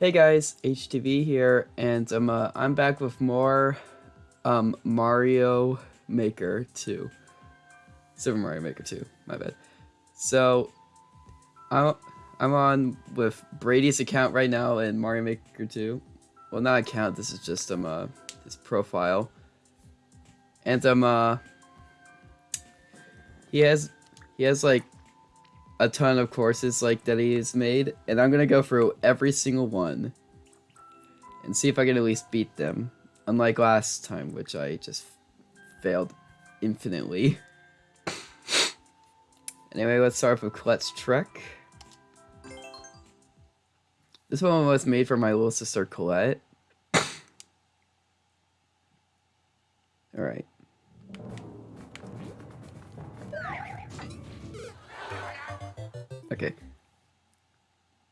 Hey guys, HTV here, and um, uh, I'm back with more um, Mario Maker 2. Super Mario Maker 2, my bad. So, I'm, I'm on with Brady's account right now in Mario Maker 2. Well, not account, this is just um, uh, his profile. And um, uh, he has, he has like a ton of courses like that he's made, and I'm gonna go through every single one and see if I can at least beat them. Unlike last time, which I just failed infinitely. anyway, let's start with Colette's Trek. This one was made for my little sister Colette. Alright.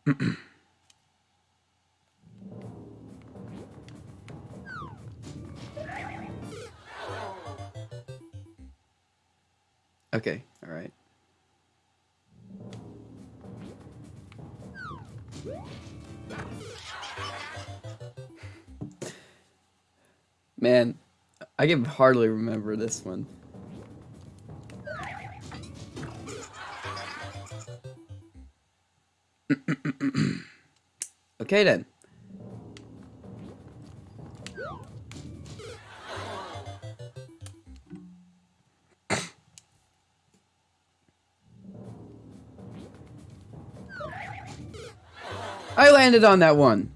okay, alright. Man, I can hardly remember this one. okay then. I landed on that one.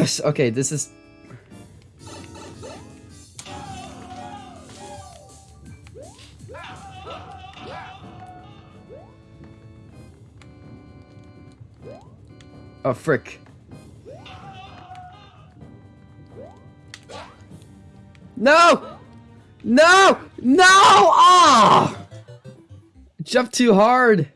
Yes, okay, this is... Oh, frick. No! No! No! Ah! Oh! Jump too hard.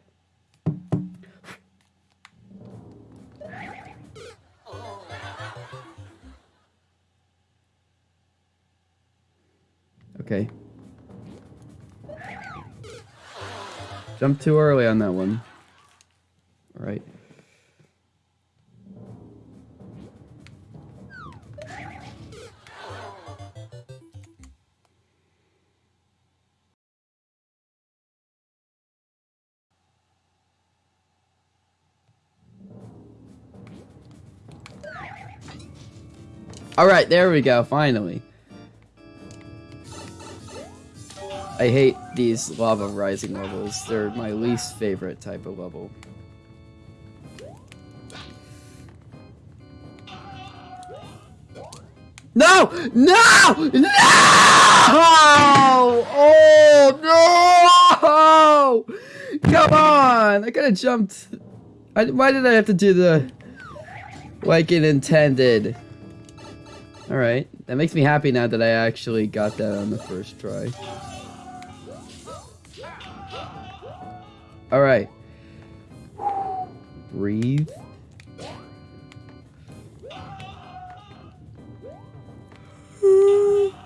Jump too early on that one. Alright. Alright, there we go, finally. I hate these lava rising levels. They're my least favorite type of level. No! No! No! Oh no! Come on! I could have jumped. I, why did I have to do the like it intended? Alright, that makes me happy now that I actually got that on the first try. Alright. Breathe.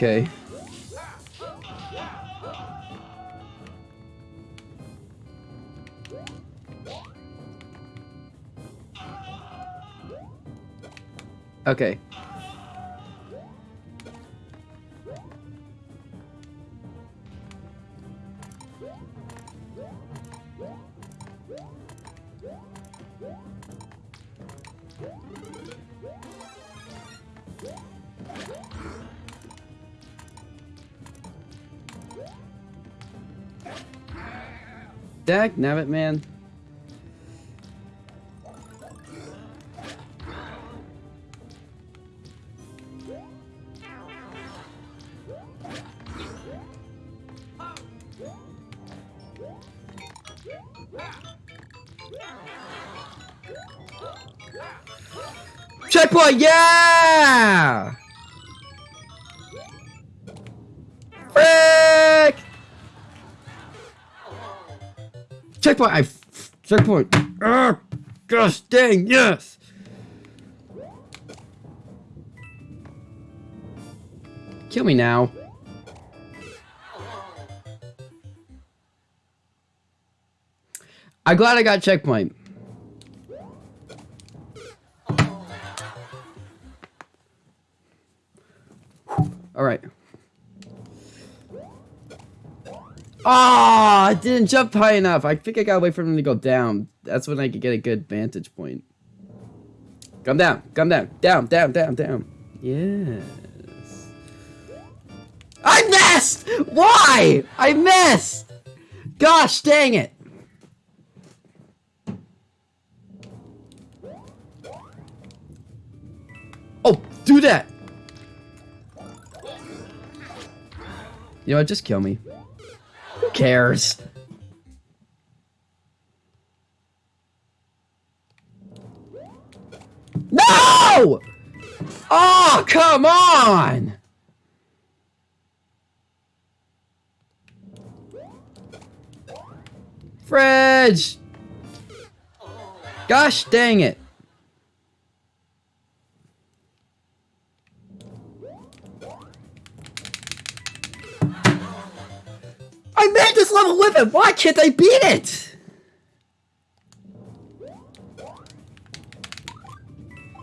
Okay. Okay. Dag nabbit, man. Checkpoint, yeah! Checkpoint, I checkpoint. Ah, gosh dang, yes! Kill me now. I'm glad I got checkpoint. All right. Oh, I didn't jump high enough. I think I gotta wait for him to go down. That's when I could get a good vantage point. Come down, come down, down, down, down, down. Yes. I missed! Why? I missed! Gosh dang it! Oh, do that! You know what? Just kill me. Who cares? No! Oh, come on! Fridge! Gosh dang it. Level it! Why can't I beat it?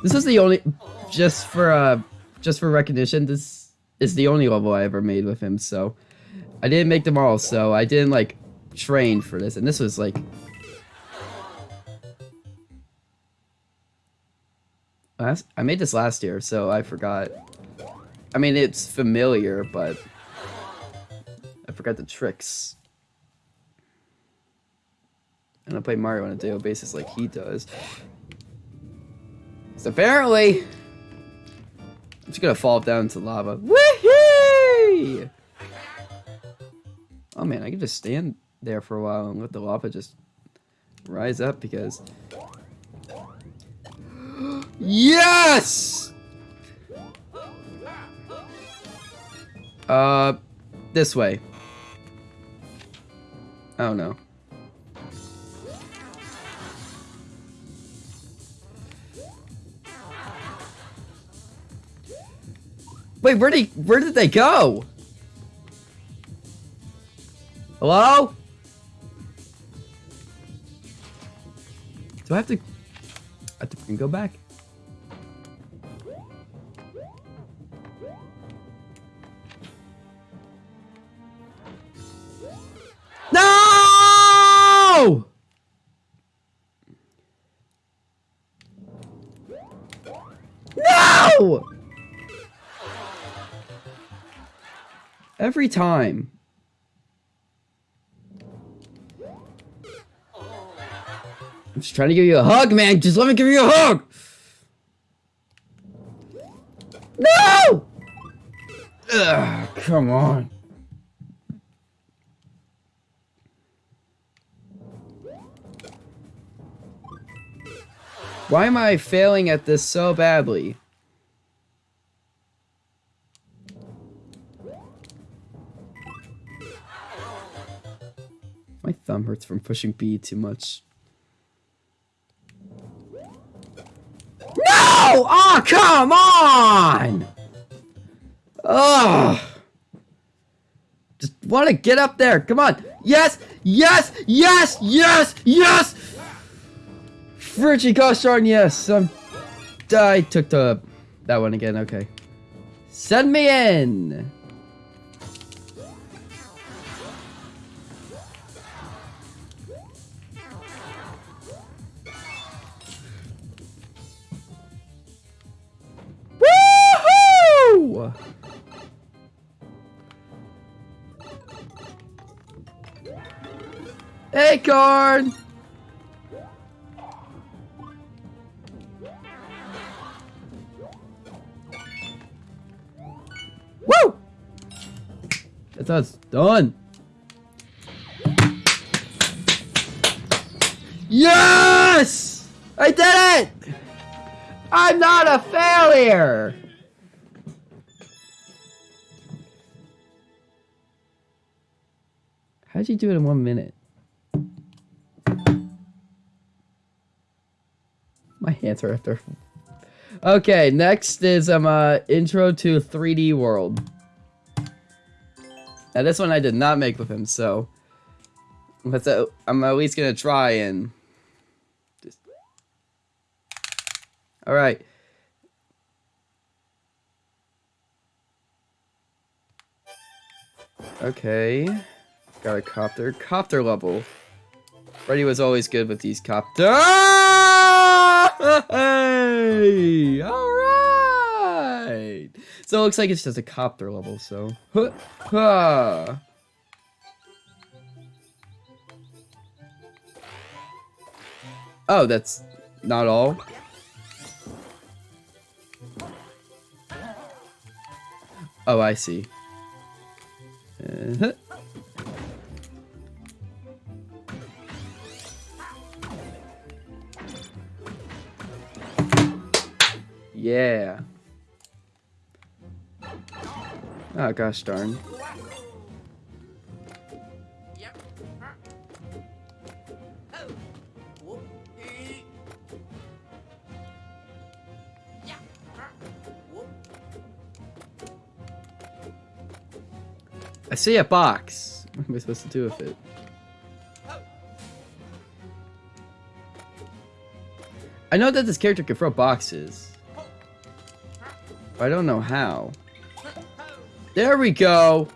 This is the only... Just for, uh... Just for recognition, this is the only level I ever made with him, so... I didn't make them all, so I didn't, like, train for this. And this was, like... Last, I made this last year, so I forgot. I mean, it's familiar, but I forgot the tricks. And I play Mario on a daily basis like he does. So apparently, I'm just gonna fall down into lava. Woohoo! Oh man, I can just stand there for a while and let the lava just rise up because... yes! Uh, this way. Oh no. Wait, where did where did they go? Hello? Do I have to I have to go back? Every time. I'm just trying to give you a hug, man. Just let me give you a hug. No! Ugh, come on. Why am I failing at this so badly? Thumb hurts from pushing B too much. No! Oh, come on! Oh! Just want to get up there. Come on. Yes! Yes! Yes! Yes! Yes! Fridgy gosh darn yes. Um, I took the that one again. Okay. Send me in. Acorn! Woo! That's us done. Yes! I did it! I'm not a failure! How'd you do it in one minute? Are after. Okay, next is um uh intro to 3D world. Now this one I did not make with him, so but uh, I'm at least gonna try and just. All right. Okay. Got a copter. Copter level. Freddy was always good with these copter. Hey! Alright! So it looks like it's just a copter level, so. Oh, that's not all. Oh, I see. Uh -huh. Yeah. Oh, gosh darn. I see a box. What am I supposed to do with it? I know that this character can throw boxes. I don't know how. There we go!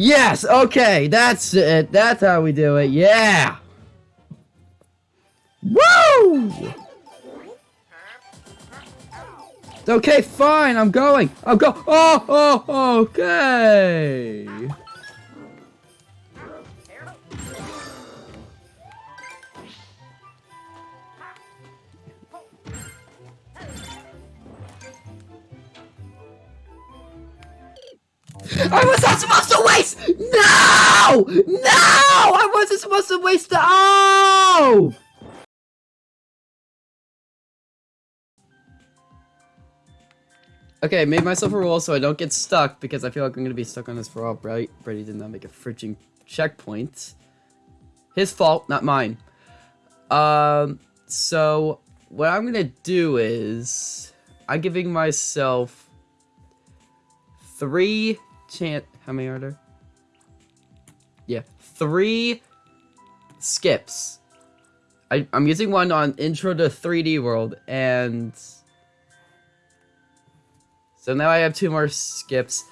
Yes, okay, that's it. That's how we do it. Yeah. Woo! Okay, fine. I'm going. I'm go. Oh, oh, okay. I was not supposed to waste! No! No! I wasn't supposed to waste the- Oh! Okay, made myself a rule so I don't get stuck because I feel like I'm gonna be stuck on this for all right. Brady did not make a frigging checkpoint. His fault, not mine. Um, so what I'm gonna do is I'm giving myself three chance. How many are there? Yeah, three skips. I, I'm using one on Intro to 3D World, and so now I have two more skips.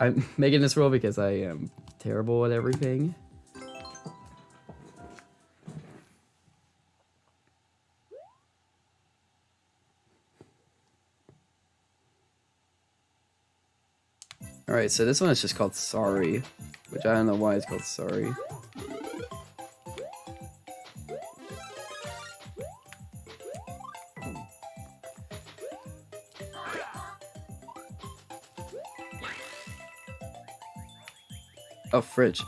I'm making this rule because I am terrible at everything. Alright, so this one is just called Sorry, which I don't know why it's called Sorry. Oh, fridge.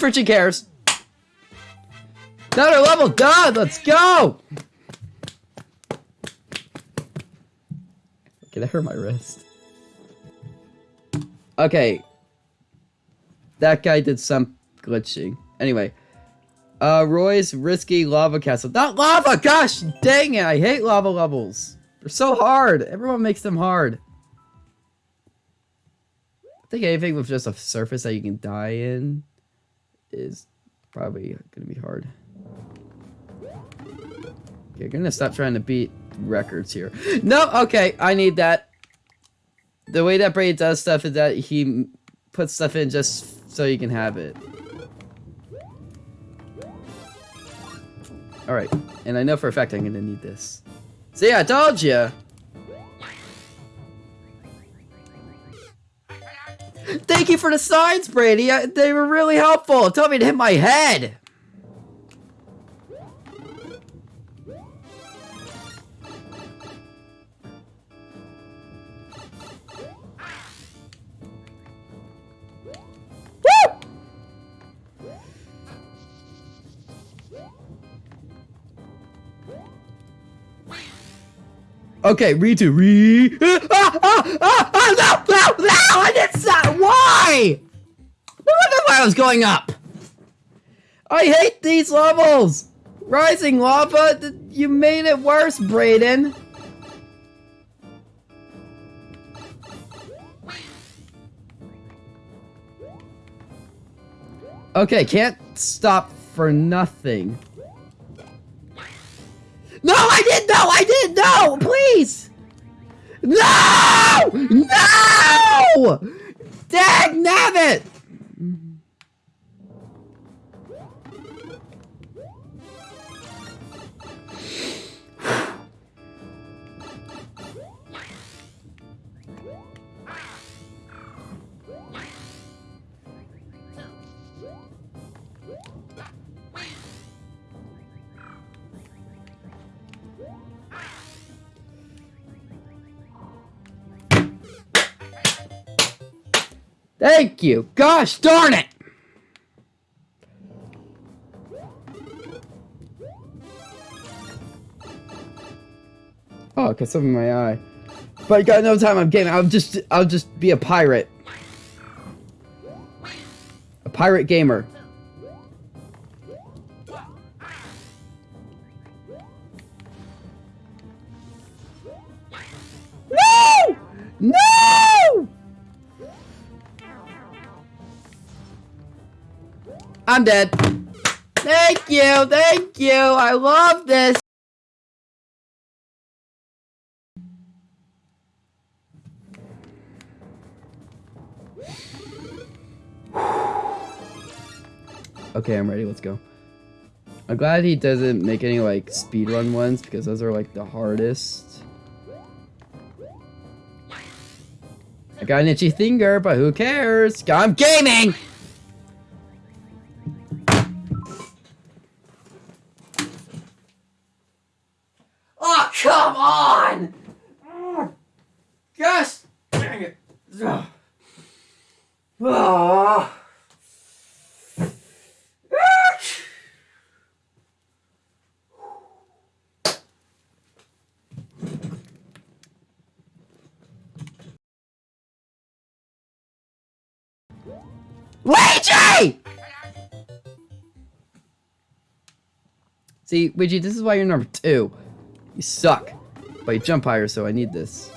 Friggin' cares? Another level done! Let's go! Can I hurt my wrist? Okay. That guy did some glitching. Anyway. Uh, Roy's Risky Lava Castle. Not lava! Gosh dang it! I hate lava levels. They're so hard. Everyone makes them hard. I think anything with just a surface that you can die in is probably gonna be hard. You're gonna stop trying to beat records here. No, okay, I need that. The way that Braid does stuff is that he puts stuff in just so you can have it. Alright, and I know for a fact I'm gonna need this. See, I told you! Thank you for the signs, Brady. I, they were really helpful. Tell me to hit my head. Okay, Ritu, re. Ah, ah, ah, ah, no, no, no! I did not. Why? No wonder why I was going up. I hate these levels. Rising lava, you made it worse, Brayden. Okay, can't stop for nothing. Didn't know! I didn't know! Please! No! No! Dag nabbit! Thank you. Gosh darn it. Oh, cause of my eye. But I got no time I'm getting. I'll just I'll just be a pirate. A pirate gamer. No! No! I'm dead. Thank you, thank you. I love this. Okay, I'm ready. Let's go. I'm glad he doesn't make any like speedrun ones because those are like the hardest. I got an itchy finger, but who cares? I'm gaming! Gosh, dang it. Ugh. Ah. Luigi! See, Luigi, this is why you're number two. You suck. But you jump higher, so I need this.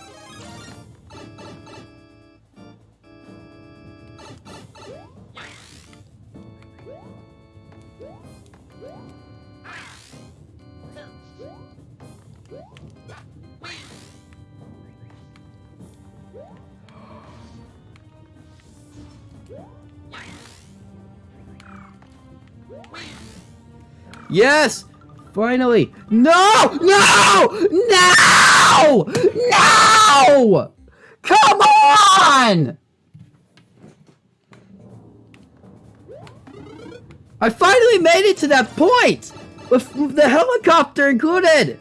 Yes! Finally! No! No! No! No! Come on! I finally made it to that point! With the helicopter included!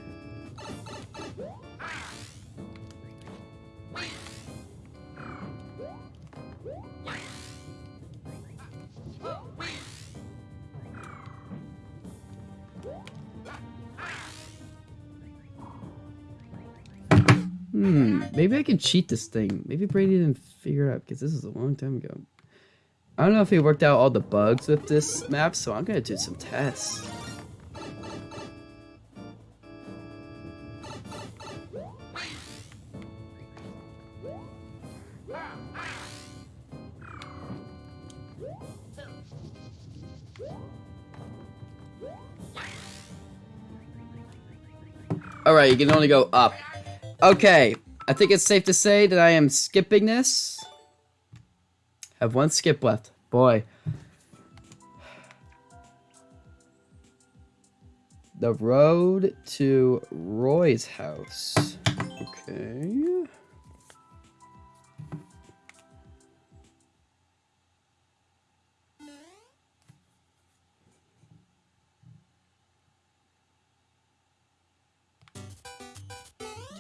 Hmm, maybe I can cheat this thing. Maybe Brady didn't figure it out because this is a long time ago. I don't know if he worked out all the bugs with this map, so I'm gonna do some tests. Alright, you can only go up. Okay, I think it's safe to say that I am skipping this. Have one skip left. Boy. The road to Roy's house. Okay.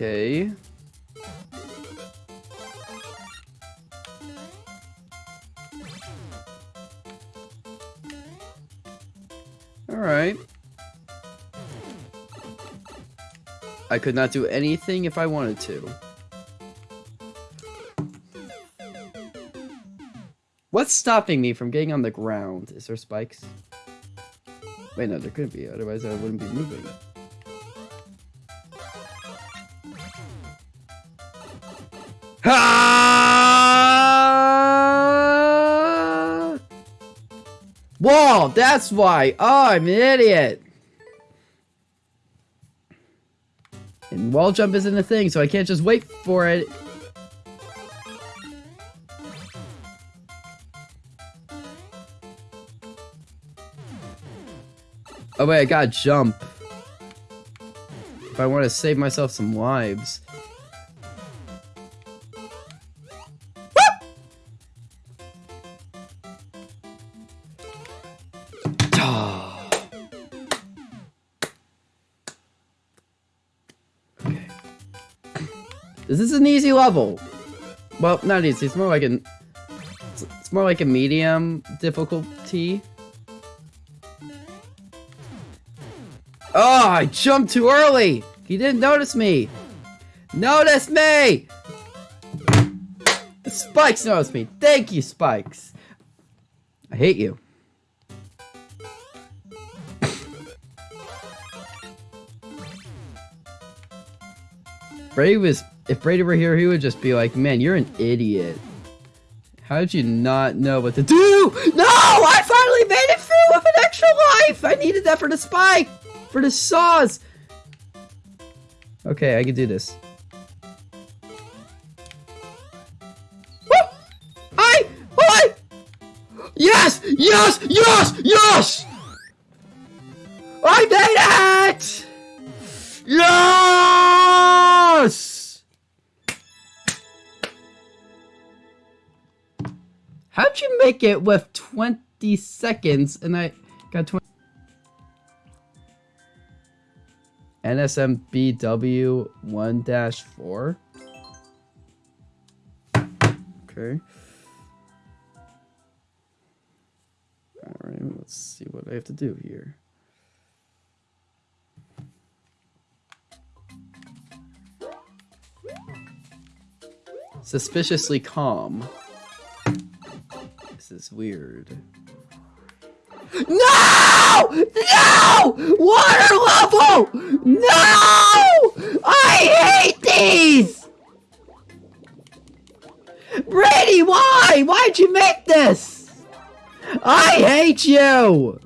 Okay. Alright. I could not do anything if I wanted to. What's stopping me from getting on the ground? Is there spikes? Wait, no, there couldn't be. Otherwise, I wouldn't be moving. Wall, that's why. Oh, I'm an idiot. And wall jump isn't a thing, so I can't just wait for it. Oh wait, I gotta jump. If I want to save myself some lives. Is an easy level. Well, not easy. It's more like an. It's more like a medium difficulty. Oh, I jumped too early. He didn't notice me. Notice me. Spikes noticed me. Thank you, Spikes. I hate you. Brave was, if Brady were here, he would just be like, man, you're an idiot. How did you not know what to do? No! I finally made it through with an extra life! I needed that for the spike! For the saws! Okay, I can do this. I! I! Yes! Yes! Yes! Yes! I made it! Yes! How'd you make it with 20 seconds and I got 20? NSMBW 1-4. Okay. Alright, let's see what I have to do here. Suspiciously calm. Is weird. No! No! Water level! No! I hate these! Brady, why? Why'd you make this? I hate you!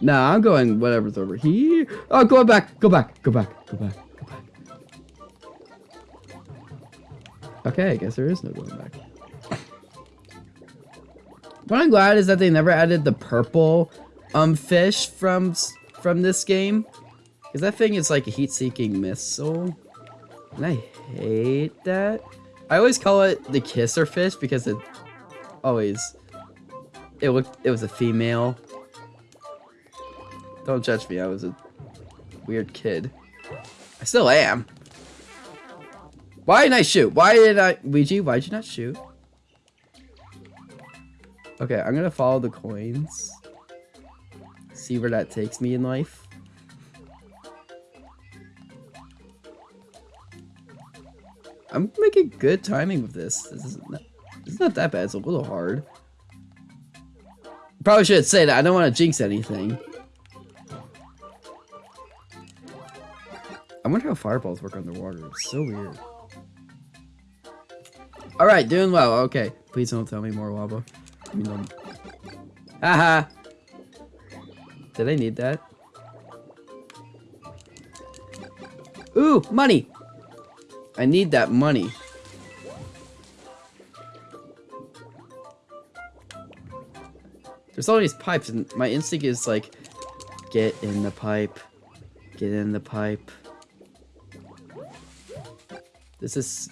Nah, I'm going whatever's over here. Oh, go back, go back, go back, go back, go back. Okay, I guess there is no going back. What I'm glad is that they never added the purple um fish from from this game. Because that thing is like a heat-seeking missile. And I hate that. I always call it the kisser fish because it always it looked it was a female. Don't judge me. I was a weird kid. I still am. Why didn't I shoot? Why did I Luigi, why'd you not shoot? Okay, I'm gonna follow the coins. See where that takes me in life. I'm making good timing with this. This is not, this is not that bad. It's a little hard. Probably should say that. I don't want to jinx anything. I wonder how fireballs work underwater. It's so weird. Alright, doing well. Okay. Please don't tell me more lava. Um... Haha! Did I need that? Ooh, money! I need that money. There's all these pipes, and my instinct is like, get in the pipe, get in the pipe. This is.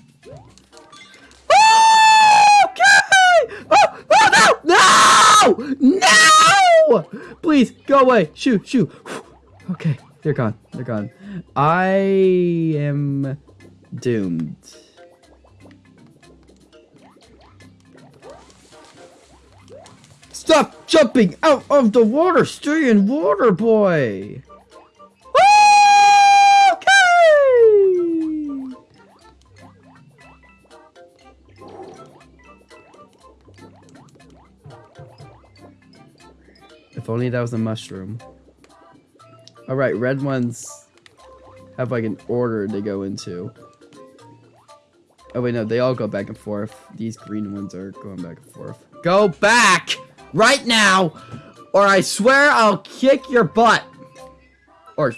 No! Please go away. Shoo, shoo. Okay, they're gone. They're gone. I am doomed. Stop jumping out of the water! Stay in water, boy! If only that was a mushroom. Alright, red ones have like an order to go into. Oh wait, no, they all go back and forth. These green ones are going back and forth. Go back! Right now! Or I swear I'll kick your butt! Or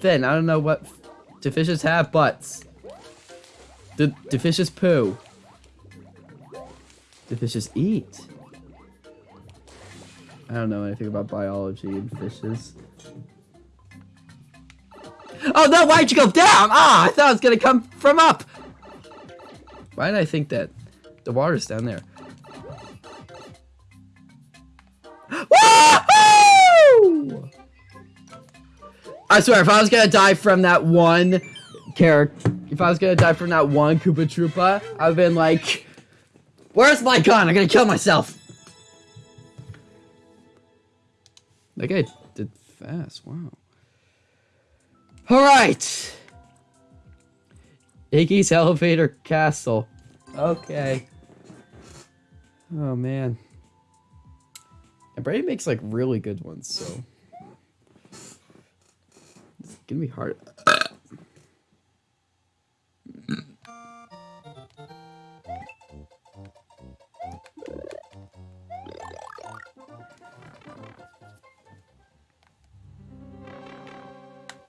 Finn, I don't know what... Do fishes have butts? Do, do fishes poo? Do fishes eat? I don't know anything about biology and fishes. Oh no, why'd you go down? Ah, I thought it was gonna come from up! Why did I think that? The water's down there. I swear, if I was gonna die from that one character, if I was gonna die from that one Koopa Troopa, I've been like, where's my gun? I'm gonna kill myself. That guy did fast, wow. Alright! Iggy's Elevator Castle. Okay. Oh man. And Brady makes like really good ones, so it's gonna be hard.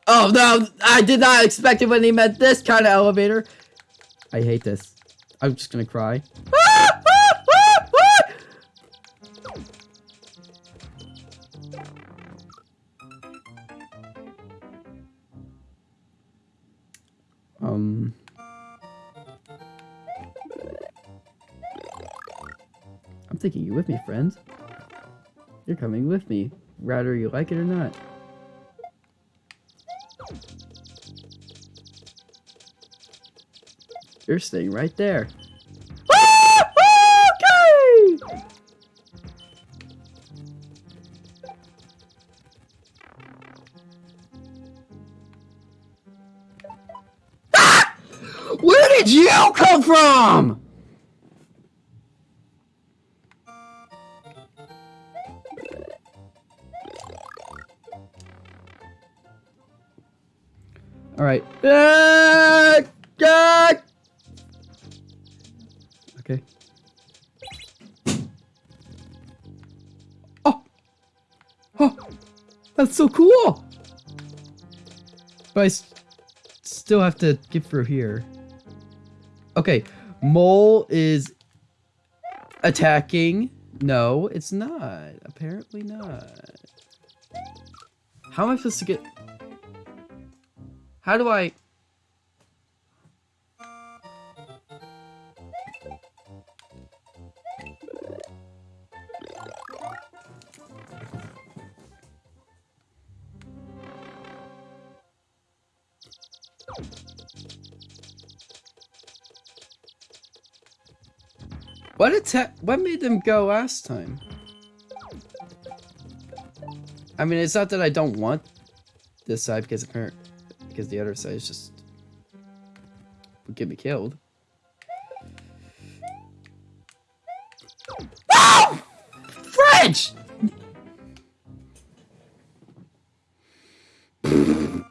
Oh no, I did not expect it when he meant this kind of elevator. I hate this. I'm just gonna cry. um. I'm taking you with me, friend. You're coming with me, whether you like it or not. You're staying right there. okay! Ah! Where did you come from? All right. Ah! That's so cool! But I still have to get through here. Okay, Mole is attacking. No, it's not. Apparently not. How am I supposed to get... How do I... What attack? What made them go last time? I mean, it's not that I don't want this side because apparent because the other side is just would get me killed. Oh! French! I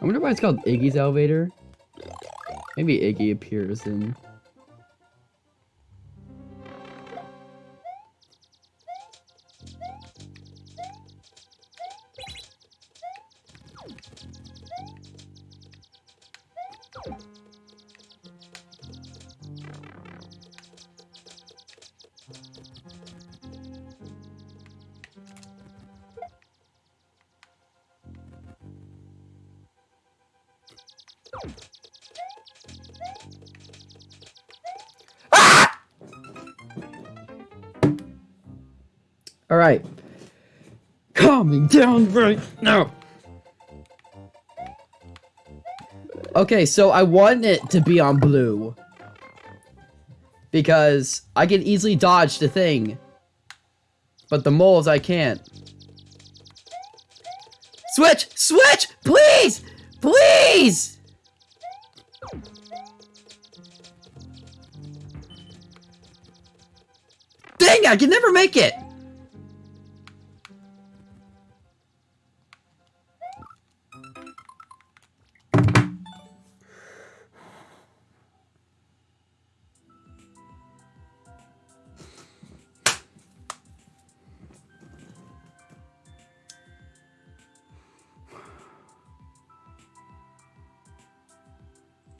wonder why it's called Iggy's elevator. Maybe Iggy appears in All right. Calming down right now. Okay, so I want it to be on blue. Because I can easily dodge the thing. But the moles I can't. Switch! Switch! Please! Please! I can never make it!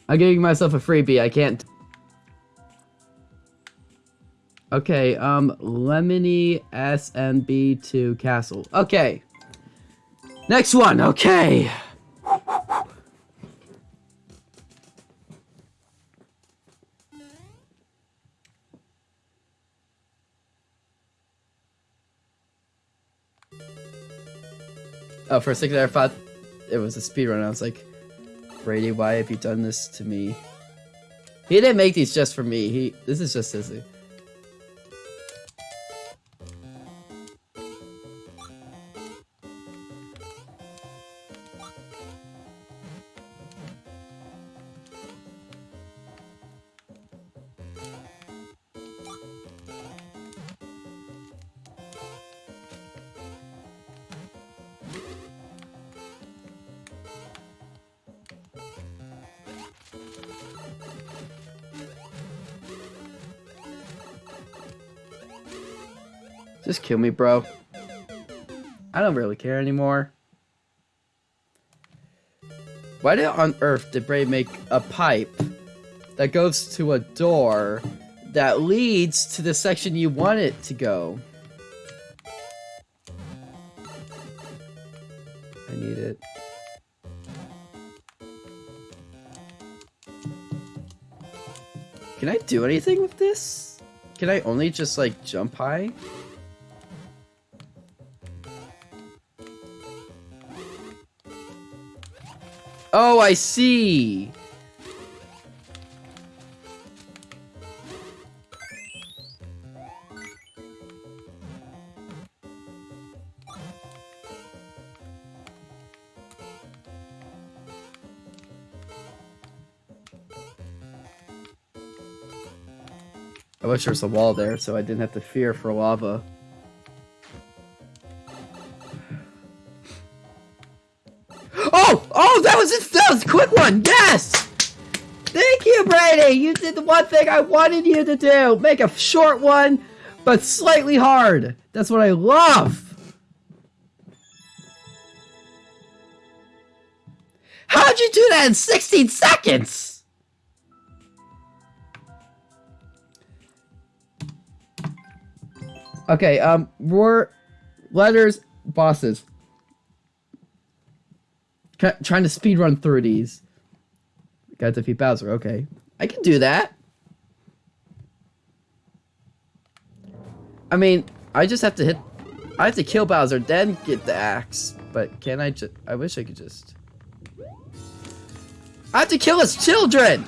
I'm giving myself a freebie. I can't. Okay, um, Lemony SMB2 Castle. Okay. Next one, okay. Oh, for a second I thought it was a speed speedrun. I was like, Brady, why have you done this to me? He didn't make these just for me. He this is just Sissy. Just kill me, bro. I don't really care anymore. Why did on earth did Bray make a pipe that goes to a door that leads to the section you want it to go? I need it. Can I do anything with this? Can I only just like jump high? Oh, I see. I wish there was a wall there so I didn't have to fear for lava. Oh! That was! That was a quick one! Yes! Thank you, Brady! You did the one thing I wanted you to do! Make a short one, but slightly hard! That's what I love! How'd you do that in 16 seconds? Okay, um, more letters, bosses. Try- trying to speed run through these. Got to defeat Bowser. Okay, I can do that. I mean, I just have to hit. I have to kill Bowser, then get the axe. But can I just? I wish I could just. I have to kill his children.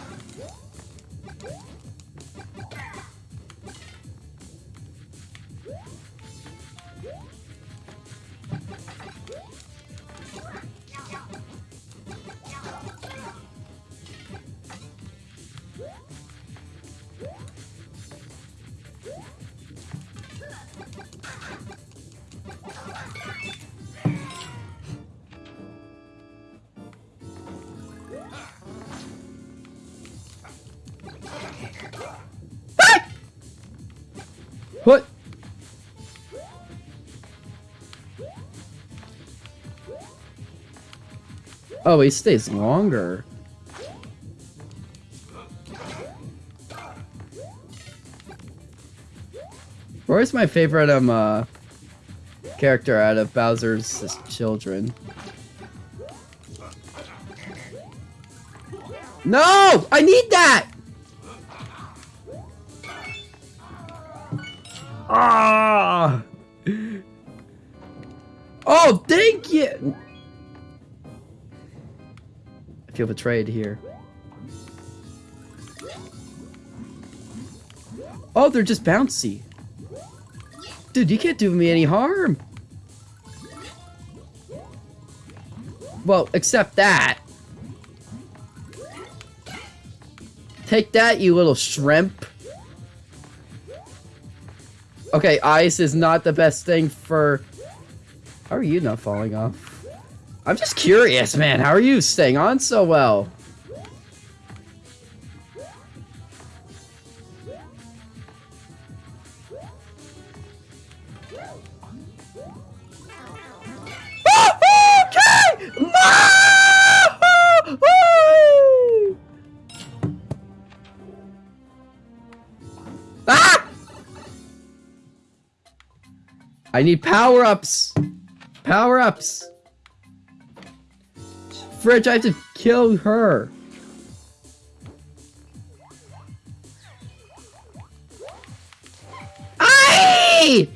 Oh, he stays longer. Roy's my favorite um uh, character out of Bowser's children. No! I need that! Ah! Oh, thank you! Feel betrayed here. Oh, they're just bouncy. Dude, you can't do me any harm. Well, except that. Take that, you little shrimp. Okay, ice is not the best thing for... How are you not falling off? I'm just curious, man. How are you staying on so well? Ah! I need power-ups! Power-ups! Fridge, I have to kill her! Aye!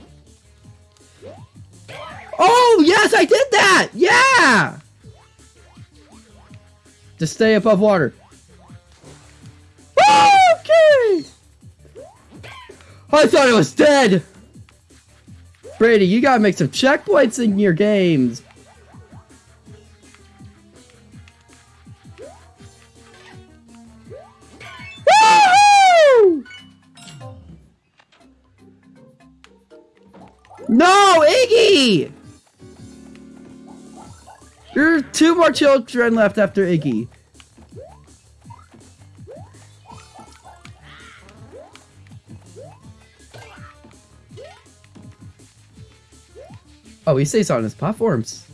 Oh, yes, I did that! Yeah! Just stay above water. Okay! I thought it was dead! Brady, you gotta make some checkpoints in your games. There are two more children left after Iggy. Oh, he stays on his platforms.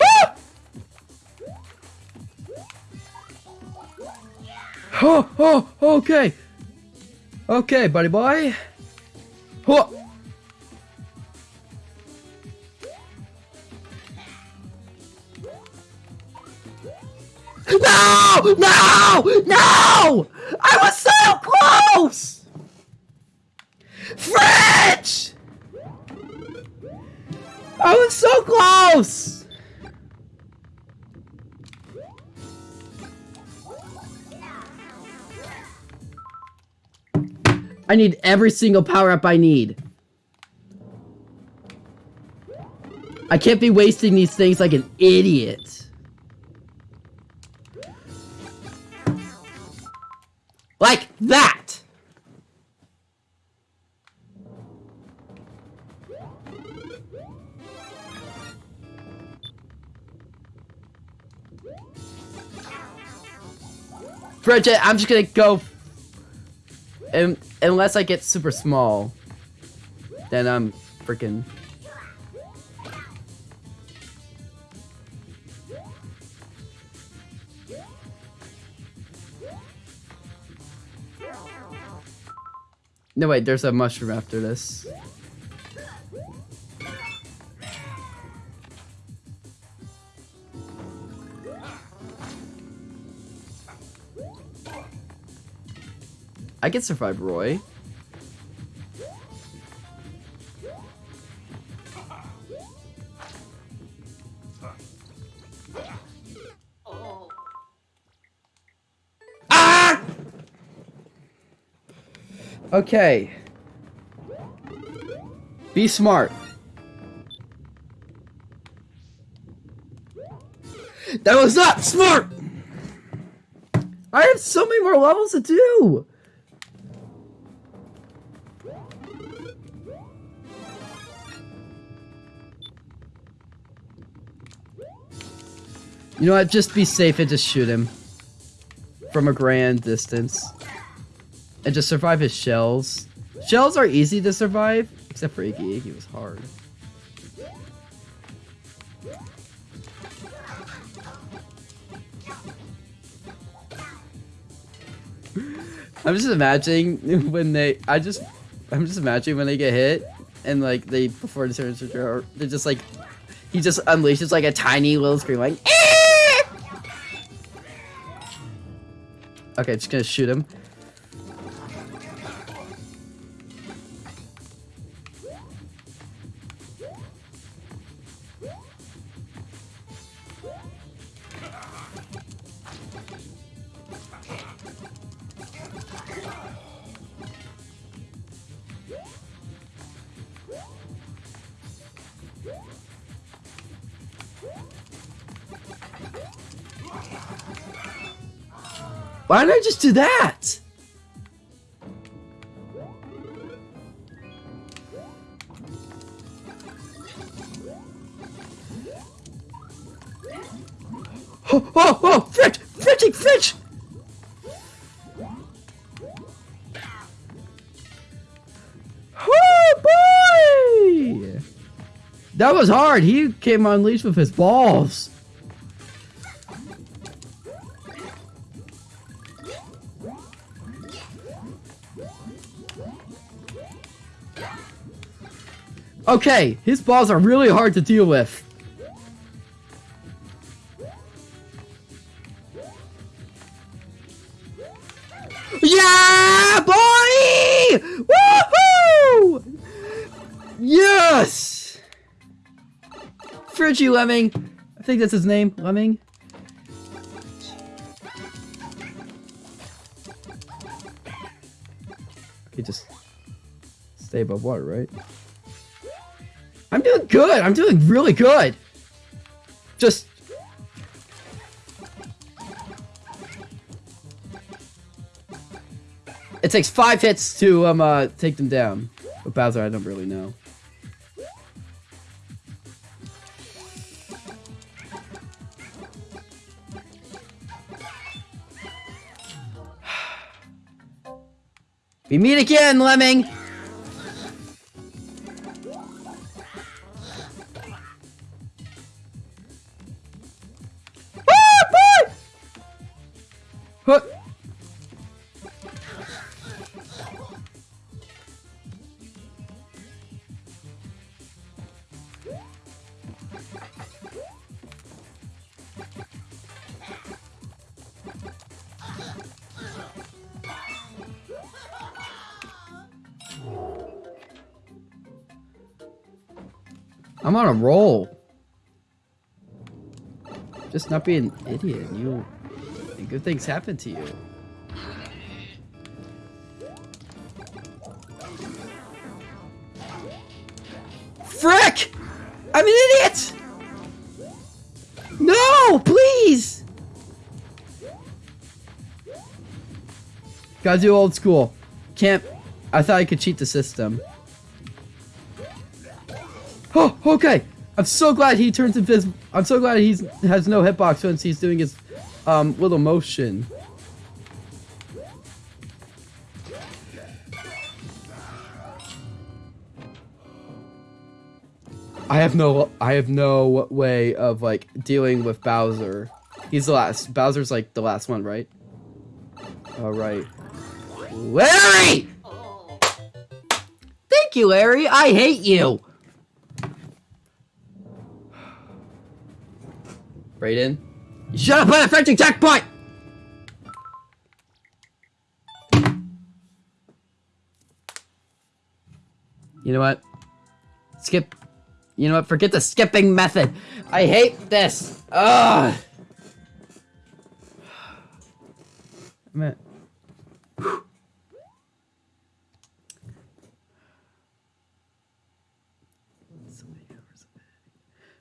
Ah! Oh, oh, okay. Okay, buddy boy. Oh. No! No! No! I was so close! French! I was so close! I need every single power-up I need. I can't be wasting these things like an idiot. Like that! Bridget, I'm just gonna go... And, unless I get super small. Then I'm freaking... No, wait, there's a mushroom after this. I can survive Roy. Ah! Okay. Be smart. That was not smart! I have so many more levels to do! You know what? Just be safe and just shoot him. From a grand distance. and just survive his shells. Shells are easy to survive, except for Iggy. Iggy was hard. I'm just imagining when they. I just. I'm just imagining when they get hit and like they before the turn they're just like he just unleashes like a tiny little scream like. Eh! Okay, just gonna shoot him. Why didn't I just do that? Oh, oh, oh, Fritch! Fritchie, Fritch! Oh, boy! That was hard. He came unleashed with his balls. Okay, his balls are really hard to deal with. Yeah, boy! Woohoo! Yes! Fridgy Lemming. I think that's his name, Lemming. Okay, just stay above water, right? Doing good. I'm doing really good. Just... It takes five hits to um uh, take them down. But Bowser, I don't really know. we meet again, Lemming! I'm on a roll. Just not being an idiot. You, good things happen to you. Frick! I'm an idiot! No, please! Gotta do old school. Can't. I thought I could cheat the system. Oh, okay. I'm so glad he turns invisible. I'm so glad he has no hitbox once he's doing his um, little motion. I have no I have no way of like dealing with Bowser. He's the last. Bowser's like the last one, right? All right. Larry! Thank you, Larry. I hate you. Brayden? You shut up on a French checkpoint! You know what? Skip. You know what? Forget the skipping method. I hate this. Ugh. I'm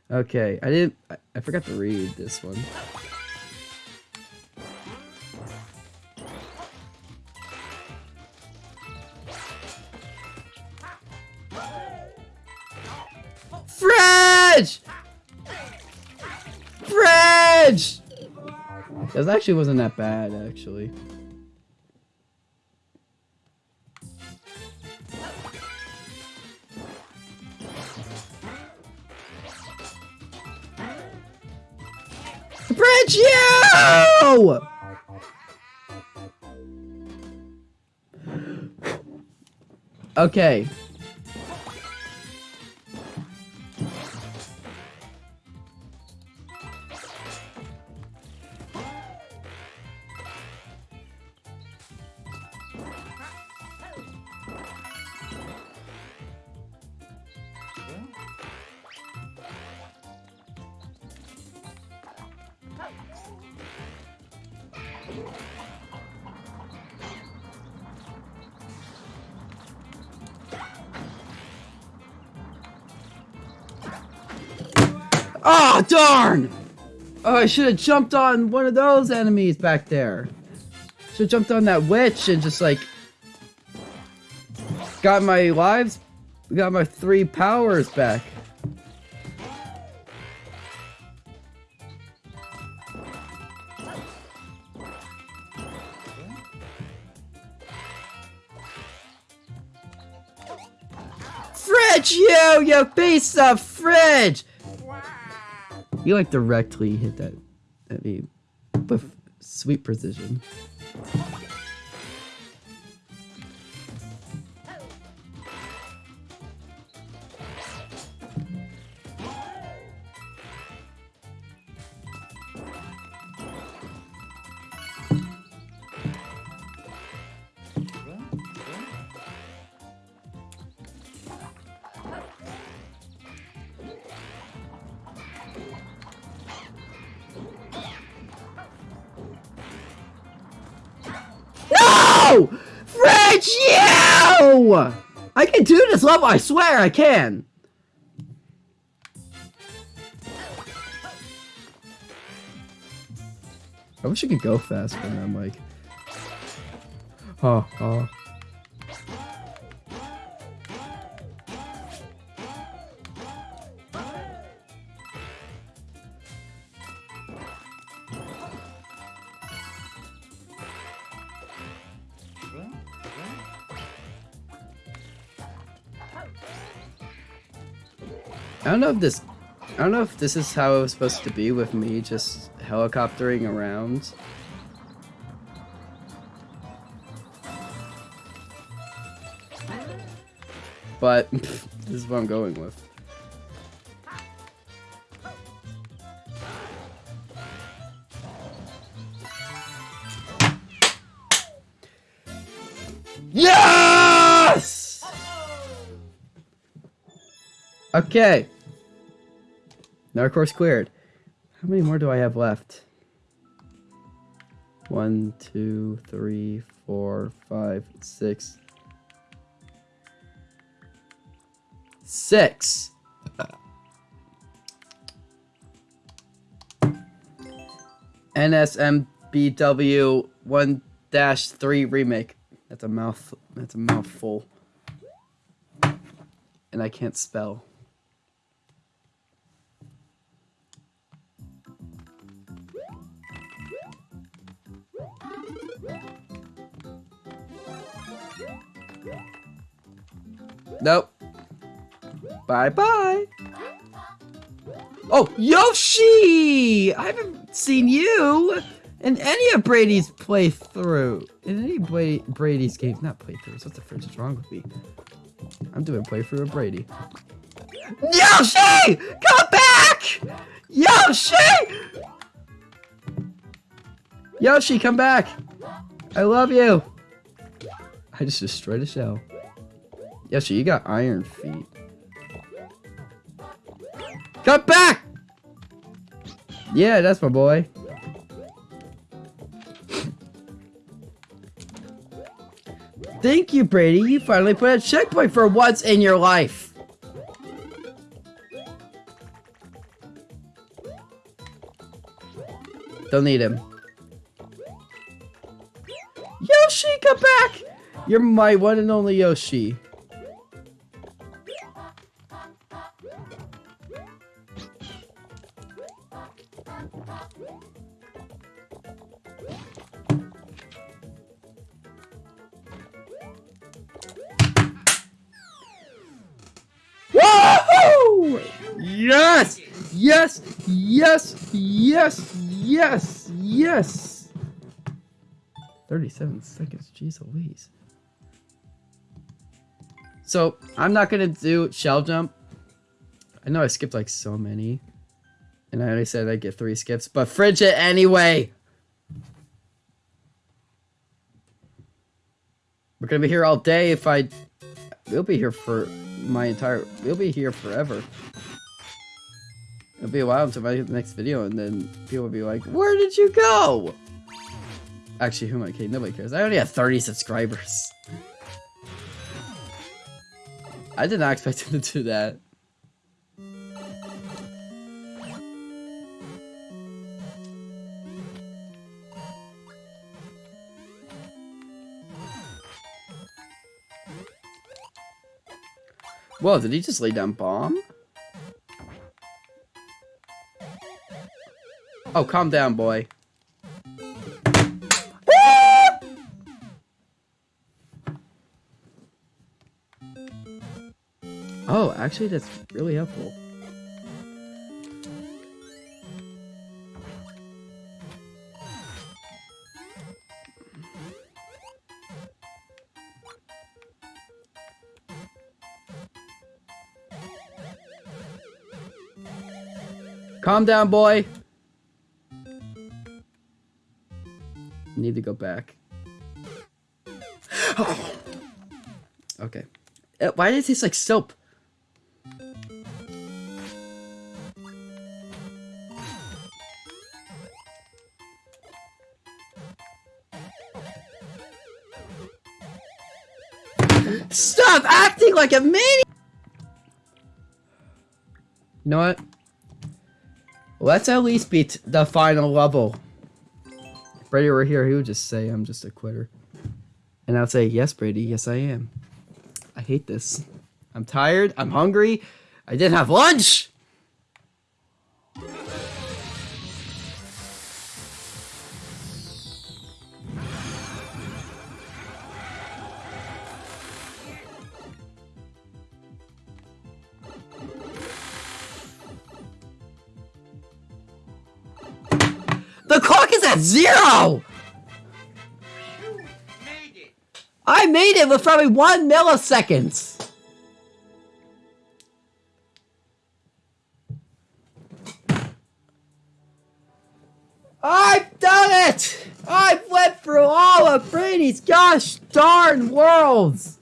Okay, I didn't. I, I forgot to read this one. Fridge! Fridge! That actually wasn't that bad, actually. Fridge you! Okay. Oh, darn! Oh, I should have jumped on one of those enemies back there. Should have jumped on that witch and just like got my lives, got my three powers back. Fridge, you, you piece of fridge! You like directly hit that at me with sweet precision. Do I swear I can. I wish I could go faster I'm like... Oh, oh. I don't know if this I don't know if this is how it was supposed to be with me just helicoptering around. But this is what I'm going with. Yes! Okay. Course cleared. How many more do I have left? One, two, three, four, five, six. Six. NSMBW 1-3 remake. That's a mouth that's a mouthful. And I can't spell. Nope. Bye bye. Oh, Yoshi! I haven't seen you in any of Brady's playthrough. In any Bra Brady's games. Not playthroughs. What the frick is wrong with me? I'm doing playthrough of Brady. Yoshi! Come back! Yoshi! Yoshi, come back! I love you! I just destroyed a shell. Yoshi, you got iron feet. Come back! Yeah, that's my boy. Thank you, Brady. You finally put a checkpoint for once in your life. Don't need him. Yoshi, come back! You're my one and only Yoshi. Yes! Yes! Yes! Yes! Yes! Yes! 37 seconds. Jeez Louise. So, I'm not gonna do shell jump. I know I skipped like so many. And I already said I'd get three skips, but fridge it anyway! We're gonna be here all day if I... We'll be here for my entire... We'll be here forever. It'll be a while until I get the next video, and then people will be like, Where did you go? Actually, who am I kidding? Nobody cares. I only have 30 subscribers. I did not expect him to do that. Whoa, did he just lay down bomb? Oh, calm down, boy. oh, actually, that's really helpful. Calm down, boy. Need to go back. Oh. okay. Uh, why did it taste like soap? Stop acting like a maniac! You know what? Let's at least beat the final level. Brady were here, he would just say, I'm just a quitter. And I'd say, yes, Brady, yes, I am. I hate this. I'm tired. I'm hungry. I didn't have lunch. At zero! Made. I made it with probably one millisecond. I've done it! I've went through all of Brady's gosh darn worlds!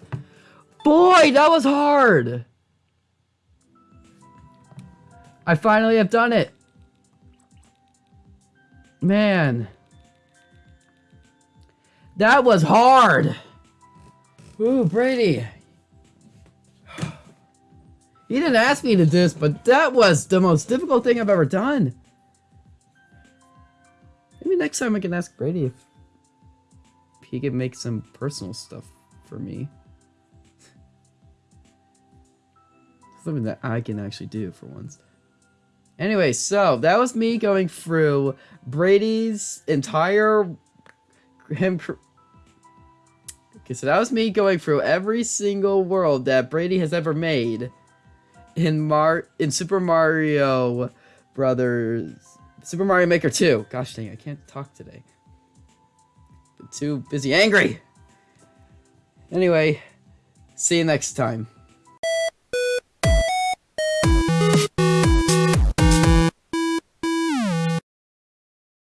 Boy, that was hard! I finally have done it! Man. That was hard! Ooh, Brady. He didn't ask me to do this, but that was the most difficult thing I've ever done. Maybe next time I can ask Brady if he could make some personal stuff for me. Something that I can actually do for once. Anyway, so that was me going through Brady's entire him. Okay, so that was me going through every single world that Brady has ever made in Mar in Super Mario Brothers, Super Mario Maker 2. Gosh dang, I can't talk today. Too busy angry. Anyway, see you next time.